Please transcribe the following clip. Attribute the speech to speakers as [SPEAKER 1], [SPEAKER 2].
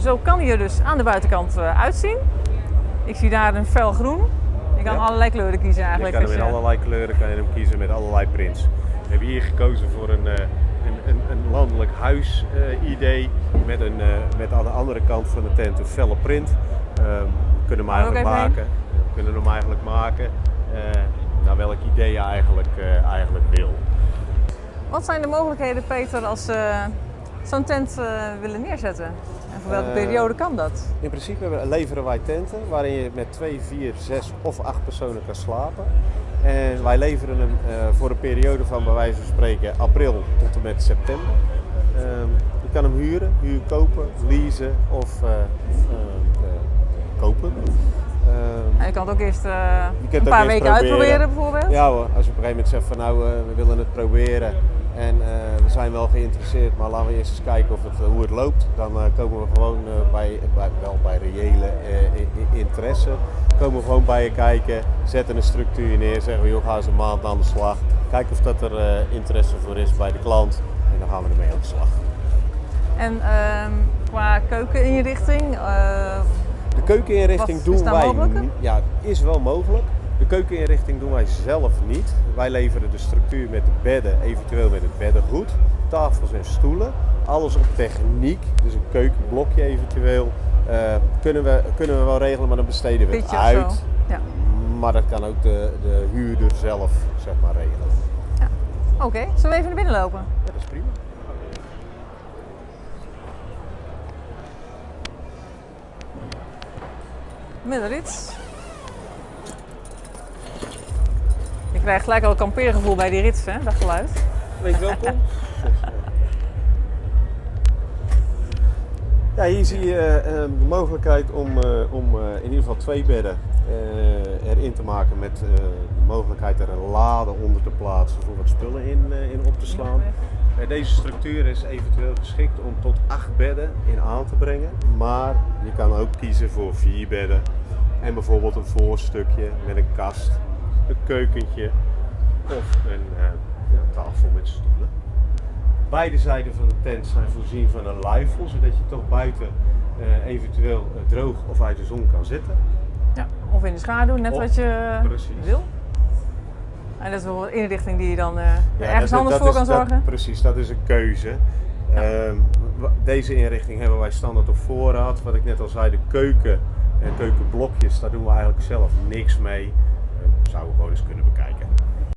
[SPEAKER 1] Zo kan hij er dus aan de buitenkant eh, uitzien. Ik zie daar een fel groen. Je kan
[SPEAKER 2] Ja.
[SPEAKER 1] allerlei kleuren kiezen
[SPEAKER 2] Je
[SPEAKER 1] eigenlijk.
[SPEAKER 2] kan hem in allerlei kleuren kan je hem kiezen met allerlei prints. We hebben hier gekozen voor een, eh, een, een, een landelijk huis eh, idee met, een, met aan de andere kant van de tent een felle print. Ehm, we kunnen hem
[SPEAKER 1] Gaan we
[SPEAKER 2] eigenlijk maken. We kunnen hem eigenlijk maken naar welk idee je eigenlijk, eigenlijk wil.
[SPEAKER 1] Wat zijn de mogelijkheden, Peter, als zo'n tent eh, willen neerzetten? En voor welke
[SPEAKER 2] Eh,
[SPEAKER 1] periode kan dat?
[SPEAKER 2] In principe leveren wij tenten waarin je met 2, 4, 6 of 8 personen kan slapen. En wij leveren hem eh, voor een periode van bij wijze van spreken april tot en met september. Ehm, je kan hem huren, huur kopen, leasen of kopen. Ehm,
[SPEAKER 1] En je kan het ook eerst een paar
[SPEAKER 2] eerst
[SPEAKER 1] weken
[SPEAKER 2] proberen.
[SPEAKER 1] uitproberen bijvoorbeeld.
[SPEAKER 2] ja hoor, als je op een gegeven moment zegt van nou we willen het proberen en eh, we zijn wel geïnteresseerd, maar laten we eerst eens kijken of het, eh, hoe het loopt. Dan eh, komen we gewoon eh, bij, bij, wel bij reële interesse, komen we gewoon bij je kijken, zetten een structuur neer, zeggen we joh ga eens een maand aan de slag. Kijken of dat er interesse voor is bij de klant en dan gaan we ermee aan de slag.
[SPEAKER 1] En ehm, qua keukeninrichting,
[SPEAKER 2] De keukeninrichting doen wij. Ja, is wel mogelijk. De keukeninrichting doen wij zelf niet. Wij leveren de structuur met de bedden, eventueel met het beddengoed, tafels en stoelen. Alles op techniek, dus een keukenblokje eventueel. eh, kunnen, we, kunnen we wel regelen, maar dan besteden we het uit.
[SPEAKER 1] Ja.
[SPEAKER 2] Maar dat kan ook de, de huurder zelf zeg maar, regelen.
[SPEAKER 1] Oké, zullen we even naar binnen lopen?
[SPEAKER 2] Ja, dat is prima.
[SPEAKER 1] Middenrits. Je krijgt gelijk al een kampeergevoel bij die rits, hè, dat geluid.
[SPEAKER 2] Wees welkom. Ja, hier zie je eh, de mogelijkheid om, eh, om eh, in ieder geval twee bedden eh, erin te maken met eh, de mogelijkheid er een lade onder te plaatsen voor wat spullen in, eh, in op te slaan. Eh, deze structuur is eventueel geschikt om tot acht bedden in aan te brengen, maar je kan ook kiezen voor vier bedden en bijvoorbeeld een voorstukje met een kast, een keukentje of een eh, ja, tafel met stoelen. Beide zijden van de tent zijn voorzien van een luifel, zodat je toch buiten eh, eventueel eh, droog of uit de zon kan zitten.
[SPEAKER 1] Ja, of in de schaduw, net
[SPEAKER 2] Of-
[SPEAKER 1] wat je
[SPEAKER 2] precies.
[SPEAKER 1] wil. En dat is wel een inrichting die je dan
[SPEAKER 2] Ja,
[SPEAKER 1] ergens
[SPEAKER 2] dat-
[SPEAKER 1] anders
[SPEAKER 2] dat
[SPEAKER 1] voor
[SPEAKER 2] is-
[SPEAKER 1] kan
[SPEAKER 2] dat-
[SPEAKER 1] zorgen.
[SPEAKER 2] precies, dat is een keuze. Ehm, deze inrichting hebben wij standaard op voorraad. Wat ik net al zei, de keuken en keukenblokjes, daar doen we eigenlijk zelf niks mee zouden we gewoon eens kunnen bekijken.